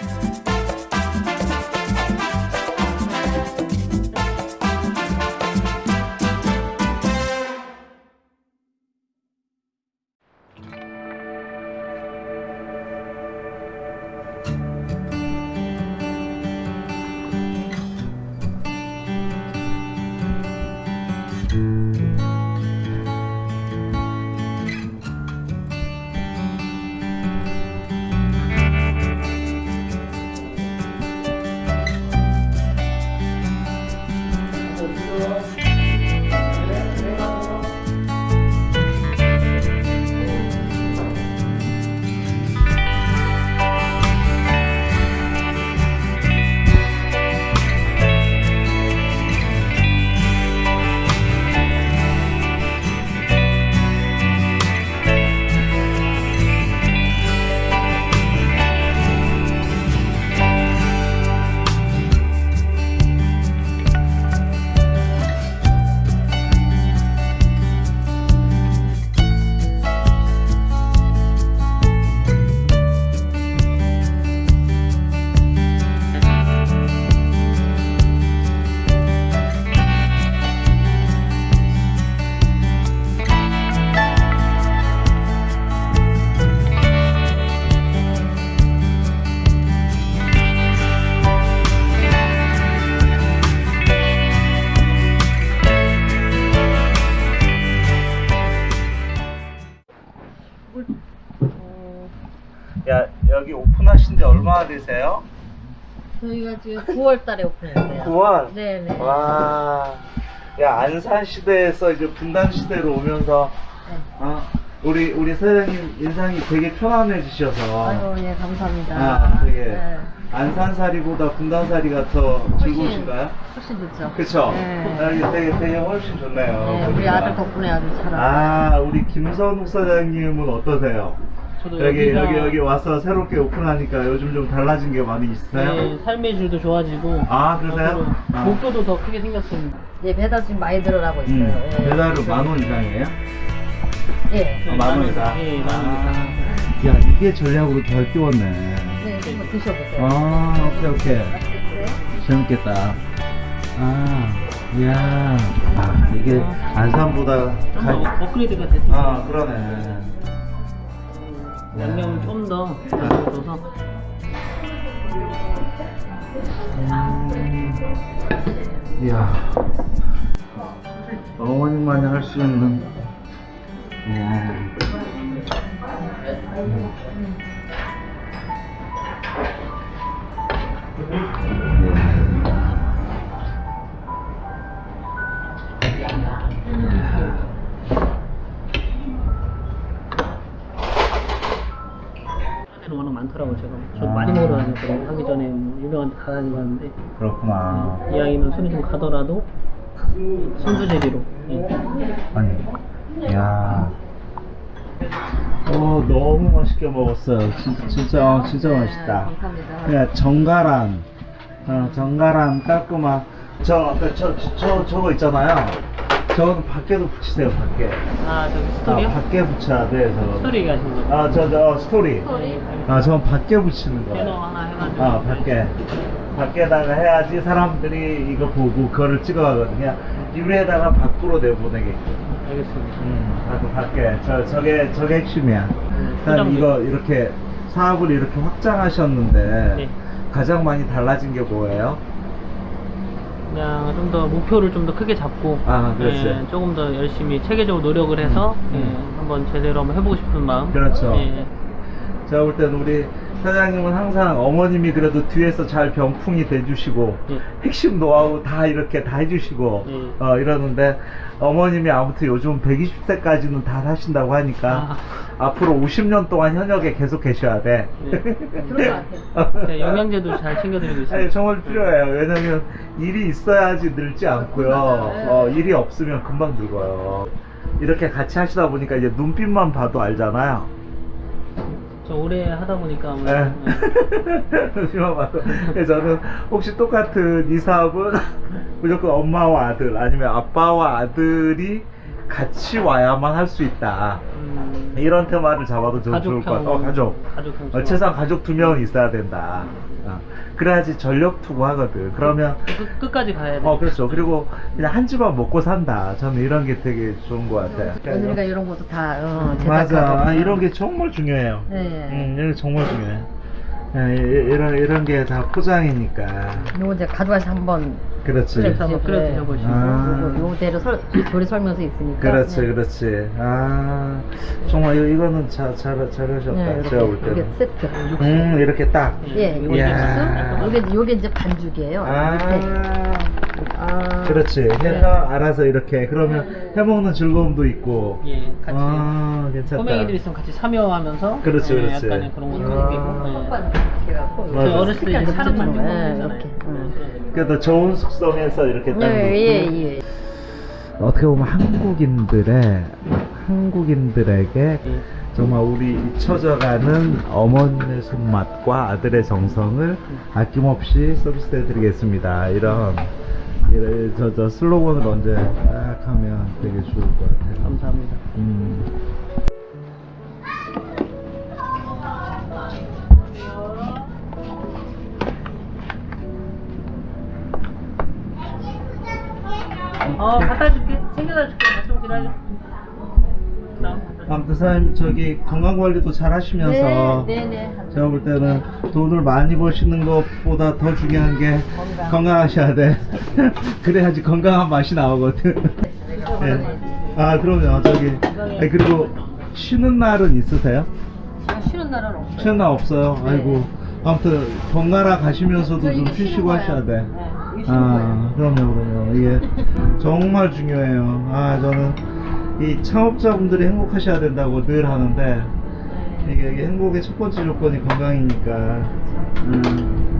you 야 여기 오픈하신 지 얼마나 되세요? 저희가 지금 9월 달에 오픈했어요. 9월? 네네. 와, 야 안산 시대에서 이제 분단 시대로 오면서 네. 아, 우리 우리 사장님 인상이 되게 편안해지셔서 아이고, 예, 감사합니다. 아, 되게 네. 안산살이보다 분단살이가 더 즐거우신가요? 훨씬 좋죠. 그쵸? 네. 아, 이게 되게 되게 훨씬 좋네요. 네, 우리 보니까. 아들 덕분에 아주 잘. 아, 우리 김선욱 사장님은 어떠세요? 저도 여기 여기가 여기 여기 와서 새롭게 오픈하니까 요즘 좀 달라진 게 많이 있어요? 네, 삶의 질도 좋아지고 아, 그러세요? 앞으로 아. 목표도 더 크게 생겼습니다. 예, 배달 지금 많이 늘어나고 있어요. 음, 예. 배달은 만 원 이상이에요? 예. 네, 만원 이상? 예, 만 원 이상. 아, 야, 이게 전략으로 잘 띄웠네. 네, 한번 드셔보세요. 아, 오케이, 오케이. 재밌겠다. 아, 이야. 아, 이게 안산보다. 좀더 가... 업그레이드가 됐습니다. 아, 그러네. 양념을 좀더 넣어서 음, 이야. 어머님만이 할 수 있는. 워낙 많더라고요 제가 저 아. 많이 먹으러 다녔거든요 하기 전에 뭐 유명한 데 다 다니봤는데 그렇구나. 이왕이면 손이 좀 가더라도 순두제비로 예. 아니, 야. 어, 너무 맛있게 먹었어요. 진짜, 진짜, 어, 진짜 네, 맛있다. 감사합니다. 그냥 정갈한, 어, 정갈한 깔끔한, 저, 아까 저, 저, 저, 저거 있잖아요. 저거는 밖에도 붙이세요, 밖에. 아 저기 아, 스토리요? 밖에 붙여야 돼, 저거. 스토리 얘기하신 거죠? 아, 저, 저, 스토리. 스토리? 아, 저건 밖에 붙이는 배너 거예요. 하나 해가지고 아, 밖에. 밖에다가 해야지 사람들이 이거 보고 그거를 찍어가거든요. 유리에다가 밖으로 내보내게끔. 알겠습니다 음, 밖- 밖에. 저, 저게, 저게 핵심이야. 일단 포장도 이거 이렇게 사업을 이렇게 확장하셨는데 네. 가장 많이 달라진 게 뭐예요? 그냥 좀 더 목표를 좀 더 크게 잡고 아, 그렇지. 예, 조금 더 열심히 체계적으로 노력을 해서 음, 예, 음. 한번 제대로 한번 해보고 싶은 마음 그렇죠. 예, 제가 볼 때는 우리 사장님은 항상 어머님이 그래도 뒤에서 잘 병풍이 돼주시고 예. 핵심 노하우 다 이렇게 다 해주시고 예. 어, 이러는데 어머님이 아무튼 요즘 120세까지는 다 사신다고 하니까 앞으로 50년 동안 현역에 계속 계셔야 돼. 예. 그런 것 같아요. 제가 영양제도 잘 챙겨드리고 있습니다 아니, 정말 필요해요. 왜냐면 일이 있어야지 늘지 않고요. 어, 일이 없으면 금방 늙어요. 이렇게 같이 하시다 보니까 이제 눈빛만 봐도 알잖아요. 저 오래 하다 보니까 아무래도 네. 예. 눈빛만 봐도. 그래서 저는 혹시 똑같은 이 사업은 무조건 엄마와 아들 아니면 아빠와 아들이 같이 와야만 할 수 있다. 음, 이런 테마를 잡아도 좀 좋을 것 같아. 어, 가족. 가족 어, 최소한 가족 두 명은 있어야 된다. 어, 그래야지 전력 투구하거든. 그러면 끝, 끝까지 가야 돼. 어 그렇죠. 그리고 그냥 한 집안 먹고 산다. 저는 이런 게 되게 좋은 것 같아요. 며느리가 이런 것도 다 어, 맞아. 제작하고. 아, 이런 게 정말 중요해요. 네. 음, 이런 게 정말 중요해. 예, 이- 이런 이런 게 다 포장이니까. 요거 이제 가져와서 한번 그렇지. 그래서 한번 끓여 네. 드셔보시고. 아. 요대로 설, 조리 설명서 있으니까. 그렇지, 네. 그렇지. 아, 정말 이- 이거는 잘, 잘, 잘하셨다. 네, 이렇게, 제가 볼 이게 때는. 세트. 음, 이렇게 딱. 예. 육수. 요게 요게 이제 반죽이에요. 아, 네. 아. 그렇지. 해서 네. 알아서 이렇게. 그러면 해먹는 즐거움도 있고. 예, 같이. 아, 괜찮다. 꼬맹이들 있으면 같이 참여하면서 그렇지, 예, 그렇지. 약간의 그런 것도 아. 느끼고. 저희 어렸을 때 이제 사람 좀 만들고 네. 이렇게. 음. 그래도 좋은 숙성해서 이렇게 딱 예. 예, 예. 어떻게 보면 한국인들의 한국인들에게 예. 정말 우리 잊혀져가는 어머니의 손맛과 아들의 정성을 아낌없이 서비스해드리겠습니다. 이런 이런 저, 저 슬로건을 언제 딱 하면 되게 좋을 것 같아요. 감사합니다. 음. 어, 갖다 줄게. 챙겨다 줄게. 좀 기다려. 아무튼 사장님 저기 건강 관리도 잘 하시면서 네, 네, 네. 제가 볼 때는 돈을 많이 버시는 것보다 더 중요한 게 건강. 건강하셔야 돼. 그래야지 건강한 맛이 나오거든. 네. 아 그럼요 저기 아니, 그리고 쉬는 날은 있으세요? 쉬는 날은 없어요. 쉬는 날 없어요. 네. 아이고 아무튼 번갈아 가시면서도 저좀 쉬시고. 하셔야 돼. 네, 아 그럼요 그럼요 이게 정말 중요해요. 아 저는 이 창업자분들이 행복하셔야 된다고 늘 하는데. 이게, 이게 행복의 첫 번째 조건이 건강이니까. 음.